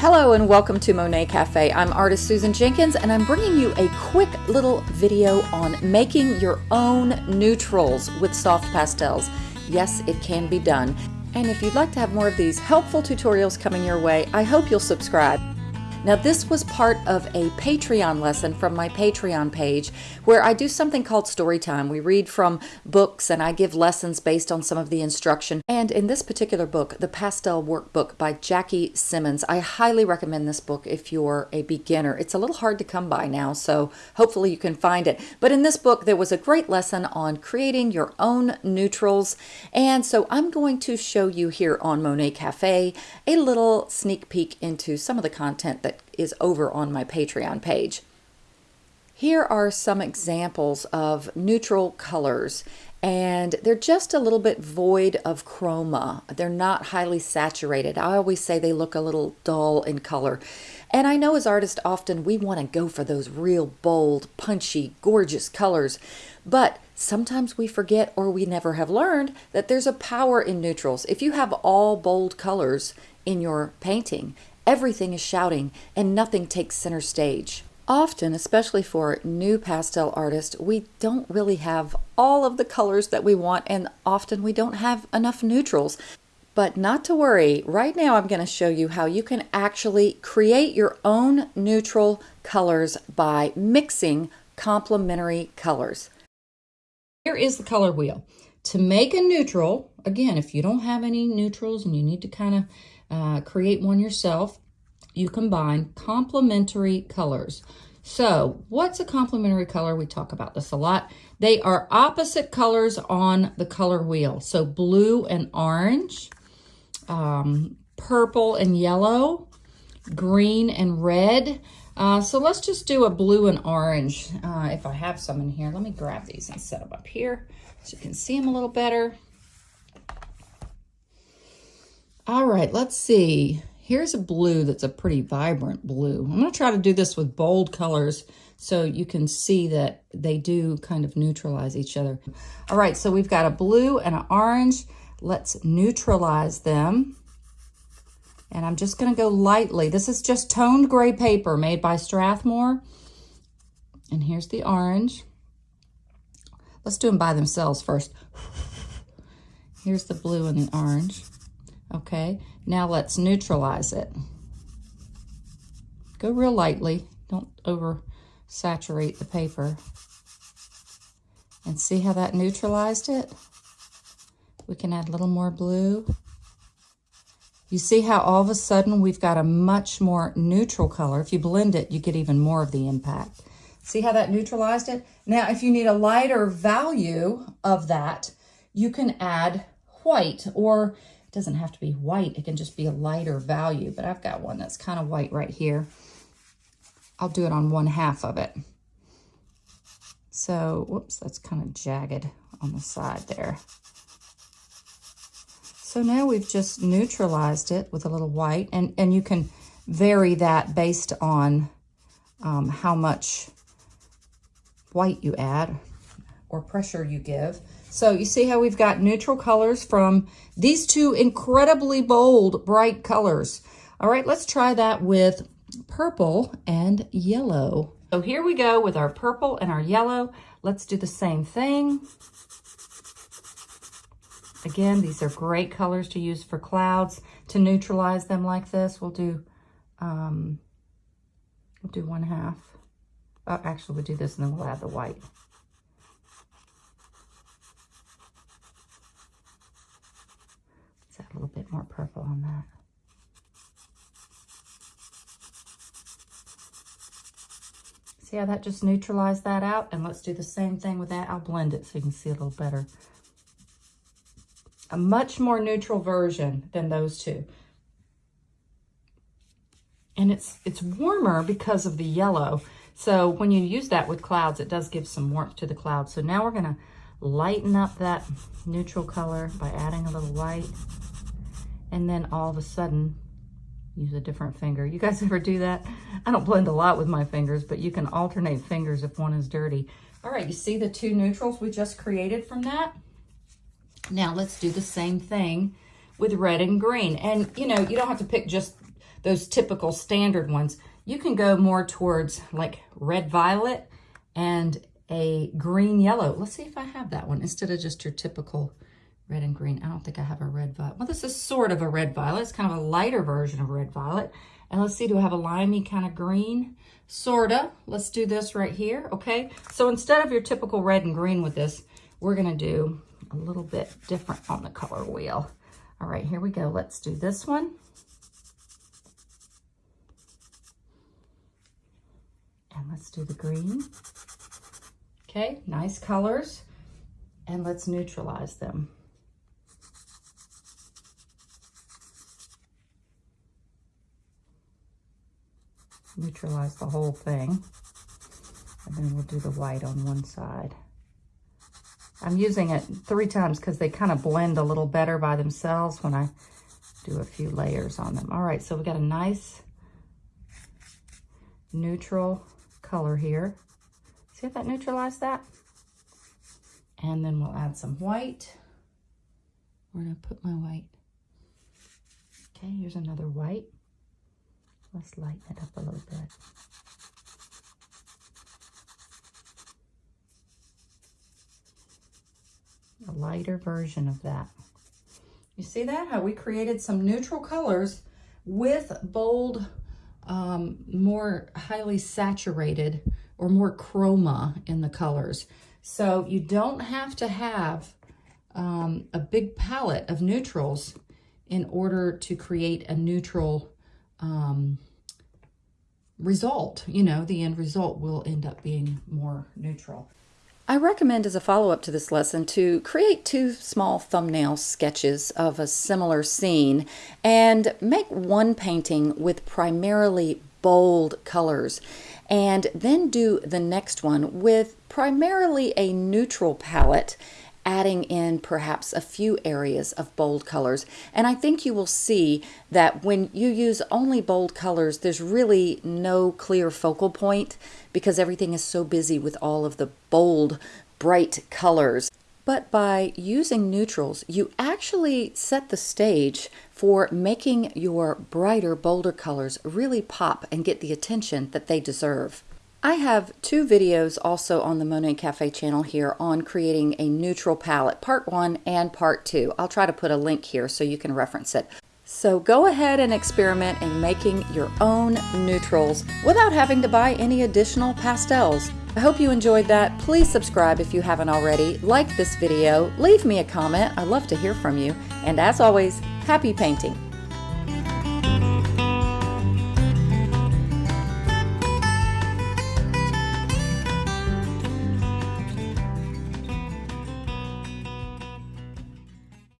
Hello and welcome to Monet Cafe. I'm artist Susan Jenkins and I'm bringing you a quick little video on making your own neutrals with soft pastels. Yes, it can be done. And if you'd like to have more of these helpful tutorials coming your way, I hope you'll subscribe. Now this was part of a Patreon lesson from my Patreon page where I do something called story time. We read from books and I give lessons based on some of the instruction. And in this particular book, the Pastel Workbook by Jackie Simmons, I highly recommend this book if you're a beginner. It's a little hard to come by now, so hopefully you can find it. But in this book, there was a great lesson on creating your own neutrals. And so I'm going to show you here on Monet Cafe a little sneak peek into some of the content that that is over on my Patreon page. Here are some examples of neutral colors and they're just a little bit void of chroma. They're not highly saturated. I always say they look a little dull in color. And I know as artists often we want to go for those real bold, punchy, gorgeous colors, but sometimes we forget or we never have learned that there's a power in neutrals. If you have all bold colors in your painting, Everything is shouting and nothing takes center stage. Often, especially for new pastel artists, we don't really have all of the colors that we want and often we don't have enough neutrals. But not to worry, right now I'm going to show you how you can actually create your own neutral colors by mixing complementary colors. Here is the color wheel. To make a neutral, again, if you don't have any neutrals and you need to kind of uh, create one yourself, you combine complementary colors. So what's a complementary color? We talk about this a lot. They are opposite colors on the color wheel. So blue and orange, um, purple and yellow, green and red. Uh, so let's just do a blue and orange. Uh, if I have some in here, let me grab these and set them up here so you can see them a little better. All right, let's see. Here's a blue that's a pretty vibrant blue. I'm going to try to do this with bold colors so you can see that they do kind of neutralize each other. All right, so we've got a blue and an orange. Let's neutralize them. And I'm just going to go lightly. This is just toned gray paper made by Strathmore. And here's the orange. Let's do them by themselves first. Here's the blue and the orange. Okay, now let's neutralize it. Go real lightly. Don't over saturate the paper. And see how that neutralized it? We can add a little more blue. You see how all of a sudden we've got a much more neutral color. If you blend it, you get even more of the impact. See how that neutralized it? Now, if you need a lighter value of that, you can add white or it doesn't have to be white. It can just be a lighter value, but I've got one that's kind of white right here. I'll do it on one half of it. So, whoops, that's kind of jagged on the side there. So now we've just neutralized it with a little white, and, and you can vary that based on um, how much white you add or pressure you give. So you see how we've got neutral colors from these two incredibly bold, bright colors. All right, let's try that with purple and yellow. So here we go with our purple and our yellow. Let's do the same thing. Again, these are great colors to use for clouds. To neutralize them like this, we'll do, um, we'll do one half. Oh, actually, we'll do this and then we'll add the white. a little more purple on that. See how that just neutralized that out? And let's do the same thing with that. I'll blend it so you can see a little better. A much more neutral version than those two. And it's, it's warmer because of the yellow. So when you use that with clouds, it does give some warmth to the clouds. So now we're gonna lighten up that neutral color by adding a little white and then all of a sudden use a different finger. You guys ever do that? I don't blend a lot with my fingers, but you can alternate fingers if one is dirty. All right, you see the two neutrals we just created from that? Now let's do the same thing with red and green. And you know, you don't have to pick just those typical standard ones. You can go more towards like red violet and a green yellow. Let's see if I have that one instead of just your typical red and green. I don't think I have a red violet. Well, this is sort of a red violet. It's kind of a lighter version of red violet. And let's see, do I have a limey kind of green? Sorta. Let's do this right here, okay? So instead of your typical red and green with this, we're gonna do a little bit different on the color wheel. All right, here we go. Let's do this one. And let's do the green. Okay, nice colors. And let's neutralize them. Neutralize the whole thing. And then we'll do the white on one side. I'm using it three times because they kind of blend a little better by themselves when I do a few layers on them. All right, so we got a nice neutral color here. See if that neutralized that? And then we'll add some white. Where did I put my white? Okay, here's another white. Let's lighten it up a little bit. A lighter version of that. You see that? How we created some neutral colors with bold, um, more highly saturated or more chroma in the colors. So you don't have to have um, a big palette of neutrals in order to create a neutral um, result, you know, the end result will end up being more neutral. I recommend as a follow-up to this lesson to create two small thumbnail sketches of a similar scene and make one painting with primarily bold colors and then do the next one with primarily a neutral palette adding in perhaps a few areas of bold colors. And I think you will see that when you use only bold colors, there's really no clear focal point because everything is so busy with all of the bold, bright colors. But by using neutrals, you actually set the stage for making your brighter, bolder colors really pop and get the attention that they deserve. I have two videos also on the Monet Cafe channel here on creating a neutral palette, part one and part two. I'll try to put a link here so you can reference it. So go ahead and experiment in making your own neutrals without having to buy any additional pastels. I hope you enjoyed that. Please subscribe if you haven't already. Like this video, leave me a comment. I love to hear from you. And as always, happy painting.